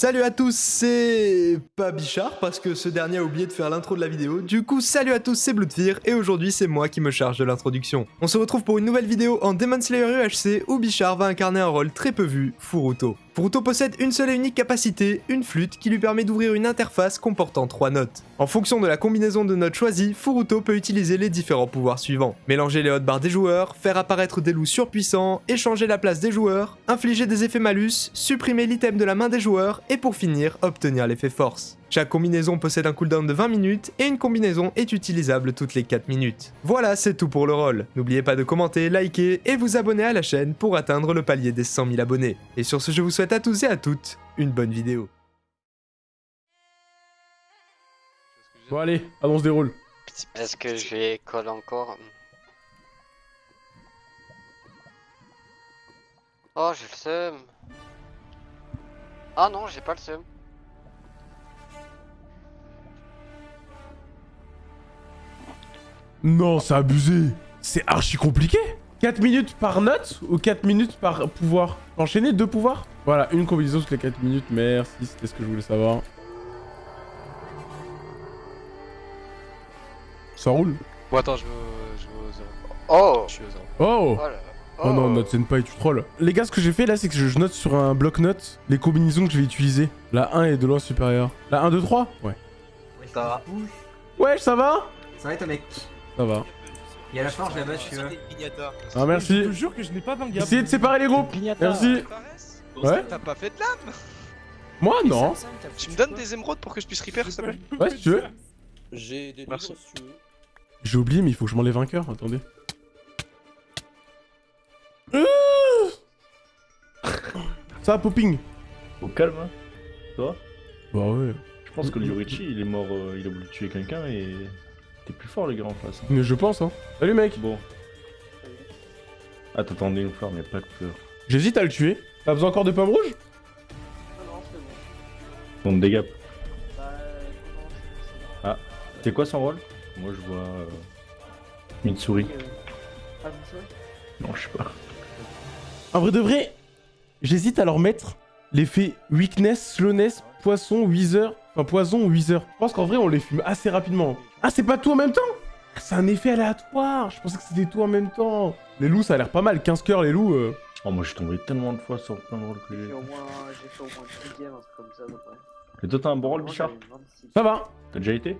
Salut à tous, c'est pas Bichard parce que ce dernier a oublié de faire l'intro de la vidéo. Du coup, salut à tous, c'est Bloodfear et aujourd'hui c'est moi qui me charge de l'introduction. On se retrouve pour une nouvelle vidéo en Demon Slayer UHC où Bichard va incarner un rôle très peu vu, Furuto. Furuto possède une seule et unique capacité, une flûte qui lui permet d'ouvrir une interface comportant trois notes. En fonction de la combinaison de notes choisies, Furuto peut utiliser les différents pouvoirs suivants. Mélanger les hotbars des joueurs, faire apparaître des loups surpuissants, échanger la place des joueurs, infliger des effets malus, supprimer l'item de la main des joueurs et pour finir, obtenir l'effet force. Chaque combinaison possède un cooldown de 20 minutes et une combinaison est utilisable toutes les 4 minutes. Voilà, c'est tout pour le rôle. N'oubliez pas de commenter, liker et vous abonner à la chaîne pour atteindre le palier des 100 000 abonnés. Et sur ce, je vous souhaite à tous et à toutes une bonne vidéo. Bon allez, se déroule. Est-ce que je vais coller encore? Oh, j'ai le seum. Ah non, j'ai pas le seum. Non, c'est abusé. C'est archi compliqué. 4 minutes par note ou 4 minutes par pouvoir? Enchaîner deux pouvoirs? Voilà, une combinaison toutes les 4 minutes. Merci, c'était ce que je voulais savoir. Ça roule Bon, attends, je veux, je veux au zéro. Oh Je suis au zéro. Oh Oh là là. Oh non, note pas tu trolls. Les gars, ce que j'ai fait là, c'est que je note sur un bloc-notes les combinaisons que je vais utiliser. La 1 est de loin supérieure. La 1, 2, 3 Ouais. Ça va. Ouais, ça va Ça va et toi mec Ça va. Il y a la forge là-bas si tu veux. Ah, merci. Je te jure que je n'ai pas gars. Essayez de séparer les groupes. Merci. Ouais. T'as pas fait de lame? Moi, non. Tu me donnes des émeraudes pour que je puisse repair, s'il te plaît? Ouais, si tu veux. J'ai des Merci. livres, si tu veux. J'ai oublié, mais il faut que je m'enlève un cœur. Attendez. Ça va, popping Au calme, hein. Toi? Bah ouais. Je pense que Lyurichi, il est mort, euh, il a voulu tuer quelqu'un et... T'es plus fort, les gars, en face. hein. Mais je pense, hein. Salut, mec. Bon. Ah, t'attendais une fleur, mais pas de fleur. J'hésite à le tuer. T'as besoin encore de pommes rouges? Donc, dégâts. Ah, c'est quoi son rôle Moi, je vois... Euh... Une souris. Non, je sais pas. En vrai de vrai, j'hésite à leur mettre l'effet weakness, slowness, poisson, wither. Enfin, poison ou wither. Je pense qu'en vrai, on les fume assez rapidement. Ah, c'est pas tout en même temps? C'est un effet aléatoire. Je pensais que c'était tout en même temps. Les loups, ça a l'air pas mal. 15 cœurs, les loups. euh. Oh, moi, je suis tombé tellement de fois sur plein de rôles que J'ai j'ai. fait au moins, j'ai fait au moins 10 games, un truc comme ça à peu près. Et toi, t'as un bon rôle, Bichard? j'avais 26. Ça va. T'as déjà été?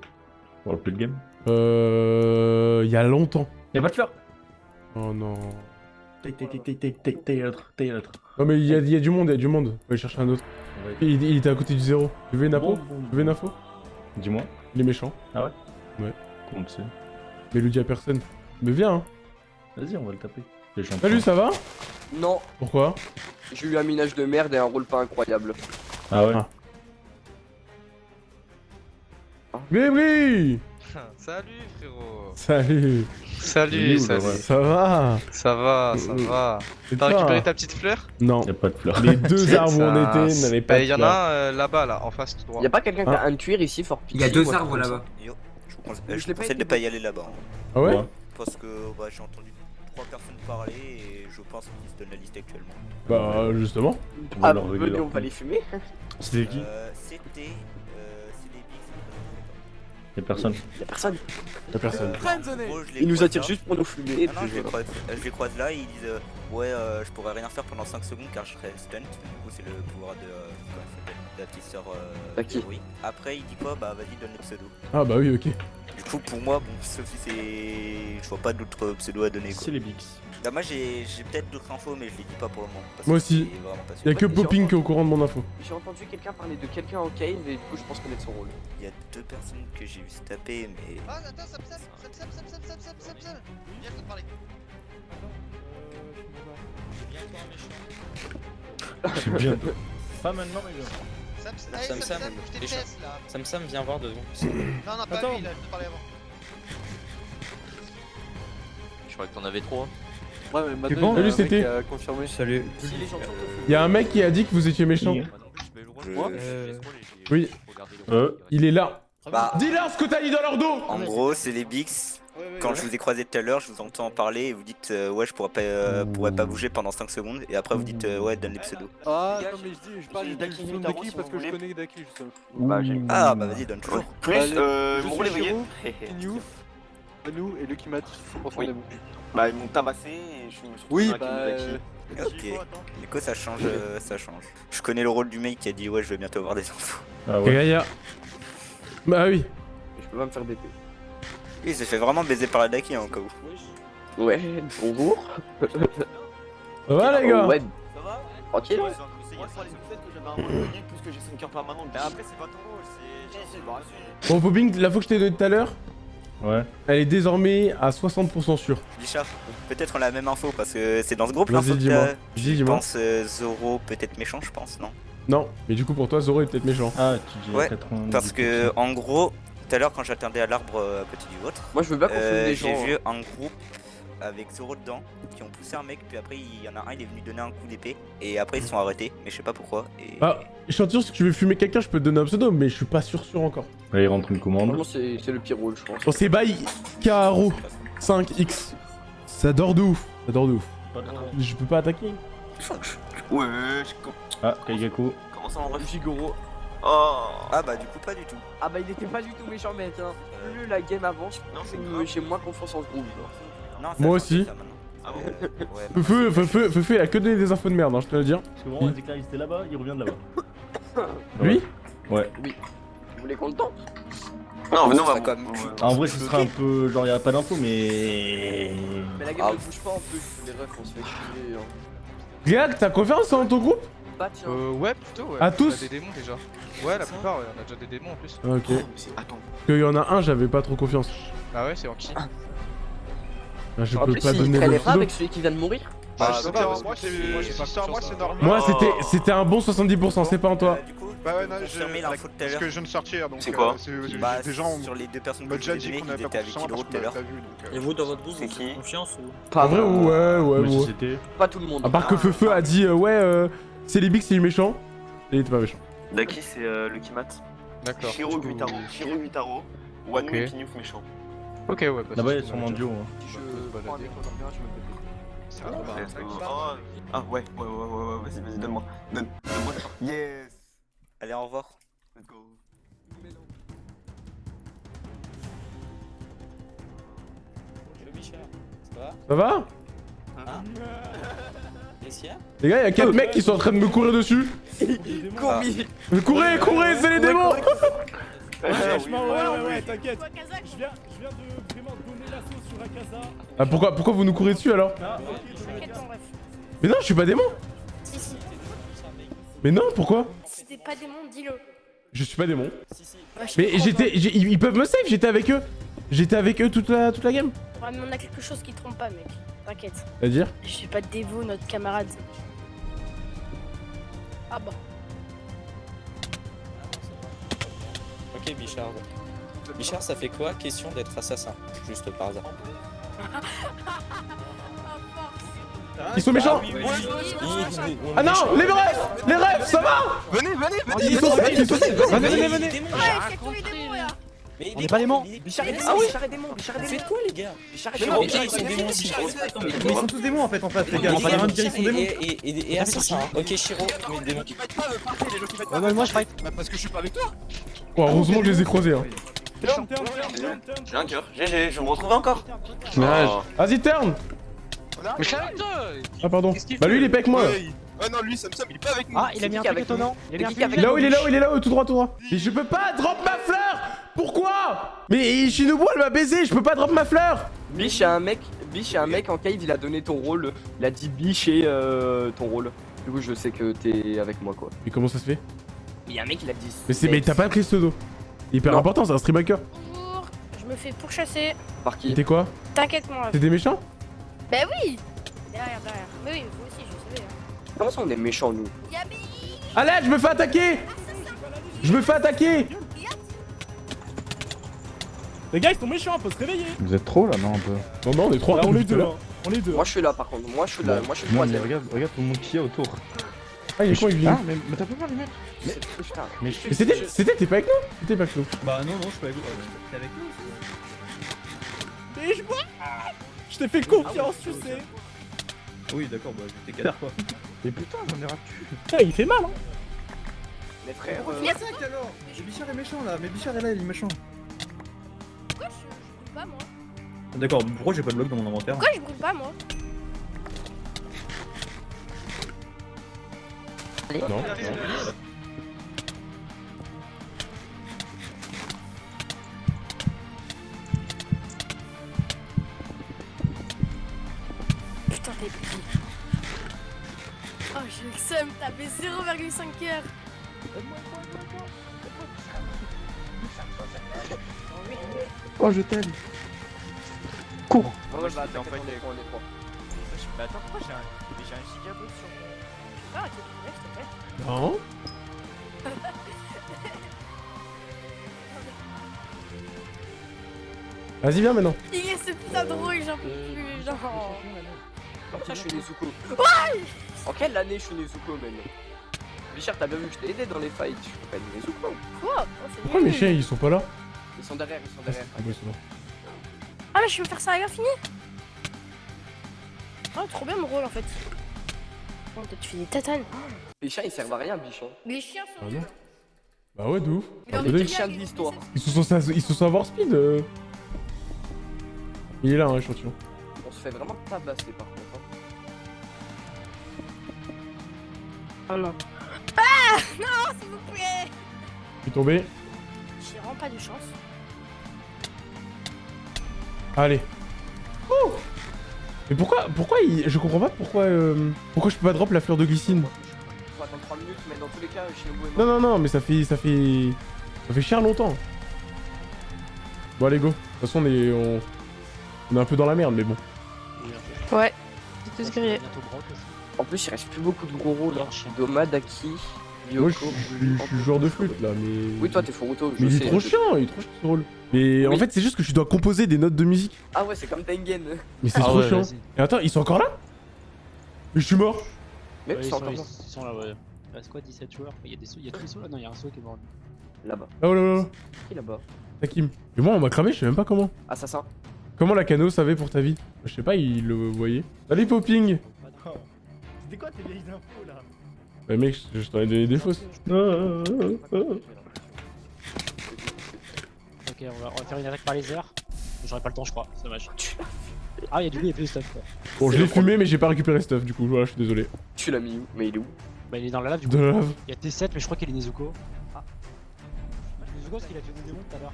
Pour le plus de game Euh... Il y a longtemps. Y'a pas de fleur Oh non. Non mais il y, a- il y a du monde, il y a du monde. On va aller chercher un autre. Il, il était à côté du zéro. Tu veux une info? Tu veux une info? Dis-moi, Il est méchant. comment tu sais? Mais il le dit à personne. Mais viens, hein. Vas-y, on va le taper. Salut, ça va? Non, Pourquoi? J'ai eu un minage de merde et un rôle pas incroyable. Ah ouais? Ah. Mais oui Salut, frérot Salut Salut, Ça va Ça va, ça va Et T'as récupéré ta petite fleur Non. Y'a pas de fleur. Les deux arbres où on était n'avaient pas Bah, de y'en a un euh, là-bas, là, en face tout droit. Y a pas quelqu'un qui a un cuir ici, fort Il y a pitié, deux arbres là-bas. Yo, je vous conseille, conseille de pas y aller là-bas. hein. Ah ouais. Parce que bah, j'ai entendu trois personnes parler et je pense qu'ils se donnent la liste actuellement. Bah, justement. On va Ah, on va les fumer. C'était qui Euh, C'était. Y'a personne. Y'a personne. Y'a personne. Les Ils nous attirent juste pour nous fumer. et Ah non, puis je les, croise, je les croise là et ils disent euh, Ouais, euh, je pourrais rien faire pendant 5 secondes car je serais stunt. Du coup, c'est le pouvoir de, euh, comment elle s'appelle de la petite sœur euh. Après, il dit quoi? Bah, vas-y, donne le pseudo. Ah bah oui, ok. Coup, pour moi, bon, c'est. Je vois pas d'autres pseudos à donner quoi. C'est les Bix. Bah, moi, j'ai j'ai peut-être d'autres infos, mais je les dis pas pour le moment. parce Moi aussi. c'est vraiment pas sûr. Y'a que Popping qui est au courant de mon info. J'ai entendu quelqu'un parler de quelqu'un en cave et du coup je pense connaître son rôle. Il y a deux personnes que j'ai vu se taper, mais. Ah, attends, Sam Sam, Sam Sam, Sam Sam, Sam Sam, Sam Sam Viens, je te parler. C'est bien. Pas maintenant, mais bien. Sam Sam, Sam Sam Sam, je là Sam Sam, viens voir devant. Non, non, pas Attends. lui, là, je te parlais avant. Je croyais que t'en avais trop. Ouais, mais C'est bon Salut, c'était. confirmé. Salut. Si les gens sont au Y'a un mec qui a dit que vous étiez méchant. Moi Oui. Euh. Il est là. Bah, Dis-leur ce que t'as dit dans leur dos en gros, c'est les Bix. Quand je vous ai croisé tout à l'heure, je vous entends parler et vous dites euh, ouais je pourrais pas, euh, pourrais pas bouger pendant 5 secondes et après vous dites euh, ouais donne les pseudos. Ah, non, mais je dis, je parle de Daki Daki parce que je connais Daki justement. Bah, Ah bah vas-y donne toujours. Plus, euh, je voyez. Niouf, Manu et Lucky Mat, 100% Oui. des. Bah, ils m'ont tabassé et je suis Oui, bah. Daki. Ok. Du coup ça change, euh, ça change. Je connais le rôle du mec qui a dit ouais je vais bientôt avoir des infos. Ah ouais. Bah oui. Je peux pas me faire BP. Il s'est fait vraiment baiser par la Daki hein, au cas où. Ouais, bonjour. Ça va les gars Ouais, Ça va tranquille. Moi, c'est le fait que j'avais un mode gagné plus que j'ai 5 heures permanentes. Mais après, c'est pas ton rôle, c'est. Bon, Popping, la fois que je t'ai donné tout à l'heure, Ouais. elle est désormais à 60% sûre. Bichard, peut-être on a la même info parce que c'est dans ce groupe l'info que Je dis-moi. pense euh, Zoro peut-être méchant je pense non? Non, mais du coup, pour toi, Zoro est peut-être méchant. Ah, tu dis Ouais, 90%. Parce que en gros tout à l'heure quand j'attendais à l'arbre euh, à côté du vôtre, Moi, je veux pas qu'on euh, fume des j'ai gens. vu hein. un groupe avec Zoro dedans qui ont poussé un mec puis après il y en a un il est venu donner un coup d'épée et après ils se sont arrêtés mais je sais pas pourquoi et Ah, Chanture, si tu veux fumer quelqu'un, je peux te donner un pseudo, mais je suis pas sûr sûr encore. Là, il rentre une commande. Franchement, c'est c'est le pire rôle, je pense. Bon, c'est by Karo 5X. Ça dort de ouf. Ça dort de ouf. Je peux pas attaquer. Ouais, je Ah, Kaigaku. comment ça en vrai Figaro. Oh Ah bah du coup pas du tout. Ah bah, il était pas du tout méchant, mec. Hein. Plus la game avance, Non, c'est plus j'ai moins confiance en ce groupe. genre. Non, Moi aussi. ça. Ah bon Ouais, Feu, feu, feu, il a que donné des infos de merde, hein, je te le dire. Parce que vraiment, Ezekiel, il était là-bas, il revient de là-bas. Lui Ouais. Vous voulez qu'on le tente? Non, mais non, bah, quand même ouais. Ah, en vrai, ce sera un peu. Genre, il y a pas d'infos, mais. Mais la game Ah. ne bouge pas en plus. Les refs, on se fait chier. hein. Regarde, t'as confiance en ton groupe? Bah, tiens. Euh, ouais, plutôt, ouais. À On a tous des démons déjà. Ouais, la plupart, ouais, on a déjà des démons en plus. Ok. Oh, Attends. Parce qu'il y en a un, j'avais pas trop confiance. Ah ouais, c'est en qui Là, je en peux plus, pas il donner le pas avec celui qui vient de mourir. Bah, Ah, je sais donc, pas, parce moi, c'est- normal. C'était c'était un bon 70%, c'est pas en toi. Bah ouais, non, je, parce que je viens de sortir, donc C'est quoi euh, Bah, des gens sur les deux personnes que déjà dit qu'on avait pas confiance parce tout à qu'on l'heure. Et vous, dans votre groupe, C'est vous avez confiance ou Pas vrai, ouais, ouais, ouais. c'était. Pas tout le monde. À part que Feufeu a dit, euh, ouais, euh, c'est les bigs, c'est les méchants. Et il était pas méchant. Daki, c'est euh, Lucky Mat. D'accord. Shiro Guitaro. Shiro Guitaro. Wanu Ok. et Pignouf méchant. Ok, ouais, bah, Là-bas, il y a c'est sûrement bon, un duo. hein. Je prends un mec en je me fais. Ça va, go. Oh. Ah ouais, ouais, ouais, ouais, ouais, vas-y, vas-y, donne-moi. Donne, donne-moi ça. Yes. Allez, au revoir. Let's go. Ça va? Messia Les gars, il y a 4 mecs qui sont en train de me courir dessus. Commis Mais courez, courez, c'est les démons Franchement, ouais, ouais, ouais, t'inquiète. Je viens, je viens de vraiment donner l'assaut sur Akaza. Ah, pourquoi, pourquoi vous nous courez dessus alors Mais non, je suis pas démon Si, si. Mais non, pourquoi Si t'es pas démon, dis-le. Je suis pas démon. Ouais, je Mais j'étais, ils peuvent me save, j'étais avec eux. J'étais avec eux toute la, toute la game. Ouais, mais on a quelque chose qui te trompe pas, mec. T'inquiète. C'est-à-dire Je suis pas dévot, notre camarade. Ah bah. Ok, Bichard. Bichard, ça fait quoi Question d'être assassin, juste par hasard. Ils sont méchants Ah non, les refs Les refs, ça va Venez, venez, venez Ils sont safe Venez, venez, venez Mais On est pas démons Bichard est est démon, Ah oui Bichard est démon, Bichard est Vous démon faites quoi, les gars Bichard est Mais démon ok, ils sont démons aussi. Mais ils sont tous démons en fait en face, les gars. Et- On va rien dire, ils sont démons. Et, et, et, et assassin. Ok, Shiro, mais démon. Ouais, ouais, moi je fight. Bah, parce que je suis pas avec toi heureusement que je les ai croisés. Hein. J'ai un cœur. GG, je me retrouve encore. Oh. Vas-y, turn Mais Ah, pardon. Bah, lui, il est pas avec moi. Ouais, Ah non, lui, Samsung, il est pas avec nous Ah, il a mis un truc étonnant. Il a mis un truc Là où il est là où il est là où tout droit, tout droit. Mais je peux pas drop ma fleur Pourquoi? Mais Shinobu, elle m'a baisé, je peux pas drop ma fleur Biche a un mec, Biche a un mec en cave, il a donné ton rôle. Il a dit Biche et euh, ton rôle. Du coup, je sais que t'es avec moi, quoi. Mais comment ça se fait? Il y a un mec, il a dit. Mais c'est mais t'as pas pris ce pseudo. Hyper Non. important, c'est un stream hacker. Bonjour. Je me fais pourchasser. Par qui? T'es quoi? T'inquiète, moi. T'es des méchants? Bah oui. Derrière, derrière. Mais oui, vous aussi, je savais. Hein. Comment ça, on est méchants, nous? Allez, je me fais attaquer Je me fais attaquer Les gars, ils sont méchants, faut se réveiller. Vous êtes trop là, non un peu Non, non, on est trois. Là, on est deux. l'heure. hein. On est deux. Moi, je suis là, par contre. Moi, je suis là. Moi, je suis mais troisième. regarde, regarde tout le monde qui est autour. Ah, il est con, il vient. Ah, mais, mais t'as pas peur, les mecs Putain. Mais Mais c'était, c'était, t'es pas avec nous T'es pas avec nous? Bah non, non, je suis pas avec vous. T'es avec nous Et je vois Je t'ai fait confiance, tu sais Oui, d'accord, bah j'étais cadre quoi. Mais putain, j'en ai raté. Putain, il fait mal, hein Mais frère, euh, alors Mais Bichard est méchant là, mais Bichard est là, il est méchant. Pourquoi je, je brûle pas moi D'accord, pourquoi j'ai pas de bloc dans mon inventaire Pourquoi je brûle pas moi Non, non. Putain, t'es pris. Oh, j'ai le seum, t'as fait 0,5 heures. Oh, je t'aime. Ouais, ouais, bah est trois, on est trois. Mais attends, pourquoi j'ai un, j'ai un gigabot sur mon. Ah, ok, s'il te plaît. Non Vas-y, viens maintenant. Il est ce putain de rouille, j'en peux plus, genre. Putain, je suis Nezuko. Ouais En quelle année je suis Nezuko, man Bichard, t'as bien vu que je t'ai aidé dans les fights. Je suis pas une Nezuko. Quoi? Oh, Pourquoi mes chiens ils sont pas là? Ils sont derrière, ils sont derrière. Ah, ouais, c'est bon. Ah, mais je peux faire ça à l'infini Oh, trop bien mon rôle en fait. Oh, tu fais des tatanes. Les chiens, ils servent à rien, bichon. Les chiens sont. Ah non Bah ouais, de ouf. Ah, envie attendez, de l'histoire. Ils sont censés, ils sont censés avoir speed. euh. Il est là, hein, échantillon. On se fait vraiment tabasser par contre. hein. Oh non. Ah Non, s'il vous plaît Je suis tombé. J'ai vraiment pas de chance. Allez. Oh Mais pourquoi, pourquoi il... Je comprends pas pourquoi, euh, pourquoi je peux pas drop la fleur de glycine. Faut attendre 3 minutes, mais dans tous les cas, Shinobu est mort. Non, non, non, mais ça fait, ça fait, ça fait cher longtemps. Bon, allez, go. De toute façon, on est, on, on est un peu dans la merde, mais bon. Ouais. C'est tout ce grillé. En plus, il reste plus beaucoup de gros rôles. Hein. Doma, Daki, Yoko. Moi, je suis- joueur de flûte, là, mais... Oui, toi, t'es Furuto. je Mais il est sais. trop chiant, il est trop chiant, ce rôle. Mais en fait, c'est juste que je dois composer des notes de musique. Ah ouais, c'est comme Tengen. Mais c'est trop chiant. Et attends, ils sont encore là? Mais je suis mort Mais Ouais, ils ils sont encore ils là. sont là, ouais. Il reste quoi, 17 joueurs? Il y a des sauts, il y a tous les sauts là Non, il y a un saut qui est mort. Là-bas. Ah oh là là là. Qui là-bas? Takim. Et moi, on m'a cramé, je sais même pas comment. Assassin. Comment la cano savait pour ta vie? Je sais pas, il le voyait. Salut Popping C'était quoi tes vieilles infos là? Bah mec, je, t'en ai donné des fausses. Ok, on va, on va faire une attaque par les airs. J'aurai pas le temps, je crois, c'est dommage. Ah, il y a du coup, il y a plus de stuff. quoi. Bon, je l'ai fumé, mais j'ai pas récupéré le stuff, du coup, voilà, je suis désolé. Tu l'as mis où? Mais il est où? Bah, il est dans la lave du De coup. la lave. Il y a T7, mais je crois qu'il est Nezuko. Ah. Nezuko, parce qu'il a fait des démons tout à l'heure.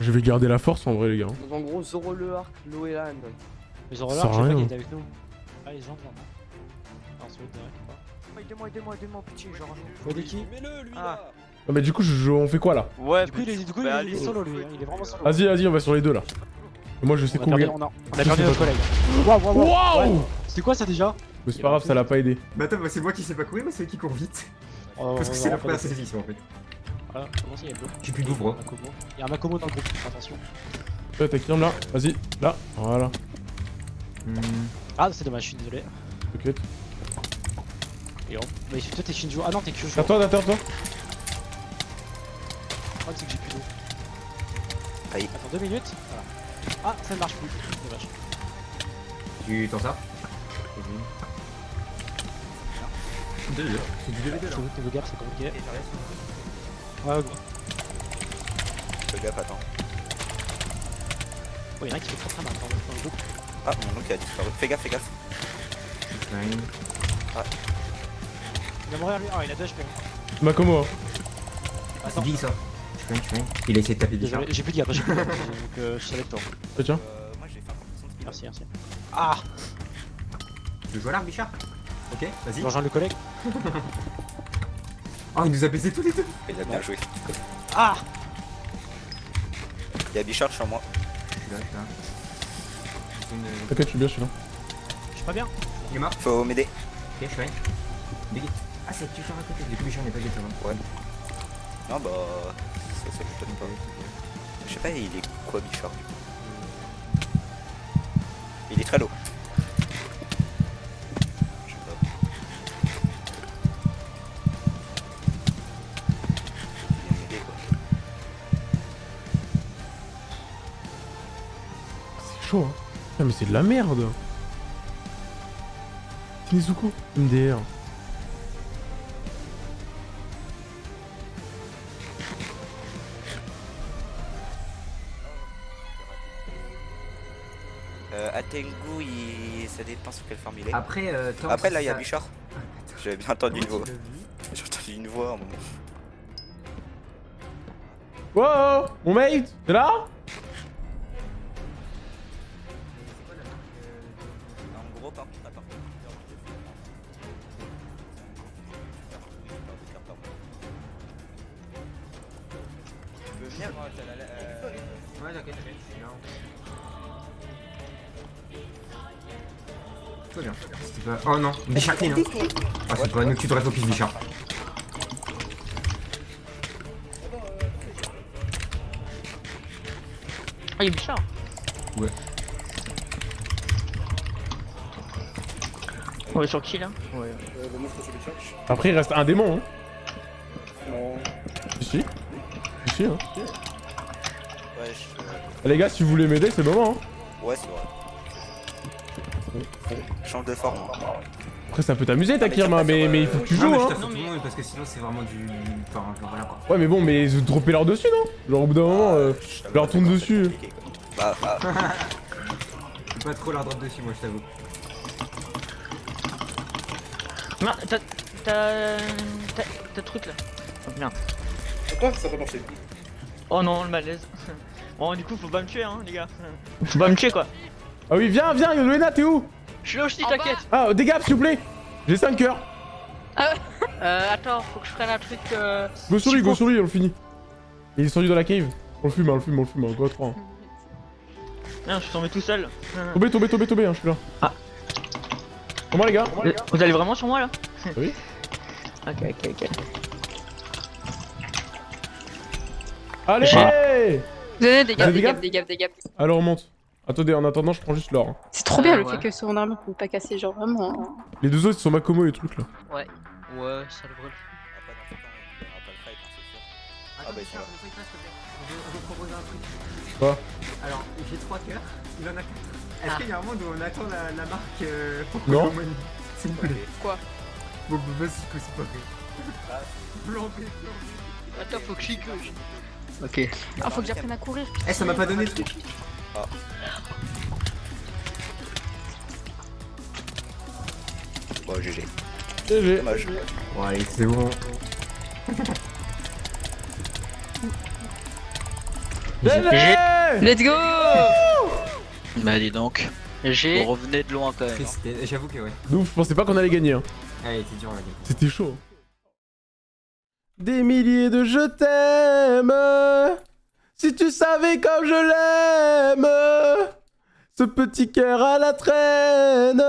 Je vais garder la force en vrai, les gars. En gros, Zoro le Arc, Loeland. Mais Ça Zoroark, sert je sais pas qu'il était avec nous. Ah, les gens. Non, c'est l'autre Aidez-moi, aidez-moi, aidez-moi, pitié, genre. Faut qui Mets-le, lui Ah. là Ah, bah du coup, je, je- on fait quoi là? Ouais, Du coup, il est, du coup, bah, il est solo lui, hein, il est vraiment solo. Vas-y, vas-y, on va sur les deux là. Et moi, je sais courir. on a, perdu notre collègue. Waouh, waouh, waouh. C'était quoi ça déjà? Mais c'est pas grave, ça l'a pas aidé. Bah attends, bah, c'est moi qui sais pas courir, mais c'est qui court vite. Oh, Parce que c'est la première saison en fait. Voilà, comment ça, il y a le J'ai plus de. Il y a un Makomo dans le groupe, attention. Ouais, t'as qui là Vas-y, là, voilà. Ah, c'est dommage, je suis désolé. T'inquiète. Et on... Mais toi t'es Shinjo. Ah non, t'es Kyushu. Attends, attends, attends. Le problème, c'est que j'ai plus d'eau. Aïe. Attends deux minutes. Voilà. Ah, ça ne marche plus. Dommage. Tu t'en sors Deux, deux. C'est du 2v2 là. Je te gaffe, c'est compliqué. Ouais, gros. Fais gaffe, attends. Oh, y'en a un qui fait très très mal dans le, le groupe. Ah, mon oncle a disparu. Fais gaffe, fais gaffe. Ah, Il va mourir lui. Ah, il a 2 HP. Makomo, hein. C'est qui ça Je fais, je fais. Il a essayé de taper Bichard. Désolé, j'ai plus de garde, j'ai plus de garde. Donc euh, je suis avec toi. Ah, tiens. euh, moi un peu de speed. Merci, merci. Ah Tu veux jouer à l'arme, Bichard Ok, vas-y. Je rejoins le collègue. Oh, il nous a baisé tous les deux Il a bien joué. Ah Il y a Bichard sur moi. Je suis là, je suis là. Une- T'inquiète, je suis bien, je suis là. Je suis pas bien. Il est mort Faut m'aider. Ok, je suis là. Biggie. Ah, c'est Bichard à côté. Du coup, Bichard n'est pas guetteur. Ouais. Non, bah. Ça, ça m'étonne pas. Je sais pas, il est quoi Bichard du coup Il est très low. Je sais pas. Il vient m'aider quoi. Chaud, hein. Putain, mais c'est de la merde. Nizuko, MDR. Atengu, il... ça dépend sur quelle forme il est. Après, euh, tant Après là, il y a ça- Bichard. J'avais bien entendu une voix. J'ai entendu une voix. un moment. Wow Mon mate T'es là? Ouais, t'inquiète, t'inquiète, je suis là. Bien. Pas- Oh non, Bichard clean. Hein. Ah, c'est pas nous que tu devrais focus Bichard. Ah, il est Bichard Ouais. On est sur qui là? Ouais. Après, il reste un démon, hein. Si. Si, si, hein. Ouais, je... Les gars, si vous voulez m'aider, c'est le moment, hein. ouais c'est vrai. Change de forme. Après, ça peut t'amuser, ta Kirma, mais, mais il faut que tu Non, joues, hein. tout le monde parce que sinon c'est vraiment du. Enfin, genre, voilà quoi. Ouais, mais bon, mais vous droppez leur dessus, non? Genre, au bout d'un moment, euh, leur tourne dessus. Bah, bah. Je peux pas trop leur drop dessus, moi, je t'avoue. T'as. T'as. T'as. T'as truc là. Oh merde. Pourquoi ça peut marcher Oh non, le malaise. Bon, du coup, faut pas me tuer, hein, les gars. Faut pas me tuer, quoi. Ah oui, viens, viens, Yolena, t'es où? Je suis là aussi, t'inquiète. Ah, dégâts, s'il vous plaît J'ai 5 cœurs. Ah ouais Euh, attends, faut que je prenne un truc. Euh... Go sur lui, go sur lui, on le finit. Il est descendu dans la cave. On le fume, on le fume, on le fume, go à 3. Non, je suis tombé tout seul. Tombez, tombez, tombez, tombez, hein, je suis là. Ah. Comment les gars Vous- Vous allez vraiment sur moi là Oui. Ok, ok, ok. Allez des gaps, des gaps. Alors on monte. Attendez, en attendant, je prends juste l'or. hein. C'est trop bien Euh, le ouais. fait que son armure peut pas casser, genre vraiment. hein. Les deux autres, ils sont Makomo et trucs là. Ouais. Ouais, ça le Attends, bah, ils Bichard, sont là. on fait pas, s'il te plaît. Je vais- je vais proposer un truc. Quoi Alors, j'ai 3 cœurs, il en a 4. Est-ce Ah. qu'il y a un monde où on attend la, la marque euh, pour Non. S'il vous plaît. Quoi Bon, bah, vas-y, que c'est pas vrai. Blanc. Attends, faut que j'y que. Ok. Ah, faut que j'apprenne à courir. Eh, ça m'a pas donné le truc. Bon, GG. GG. Dommage. Bon, allez, c'est bon. GG Let's go Bah dis donc. J'ai. Vous revenez de loin quand même. Triste, J'avoue que ouais. Ouf, je pensais pas qu'on allait gagner. Hein. C'est dur la game. C'était chaud. Des milliers de je t'aime. Si tu savais comme je l'aime. Ce petit cœur à la traîne.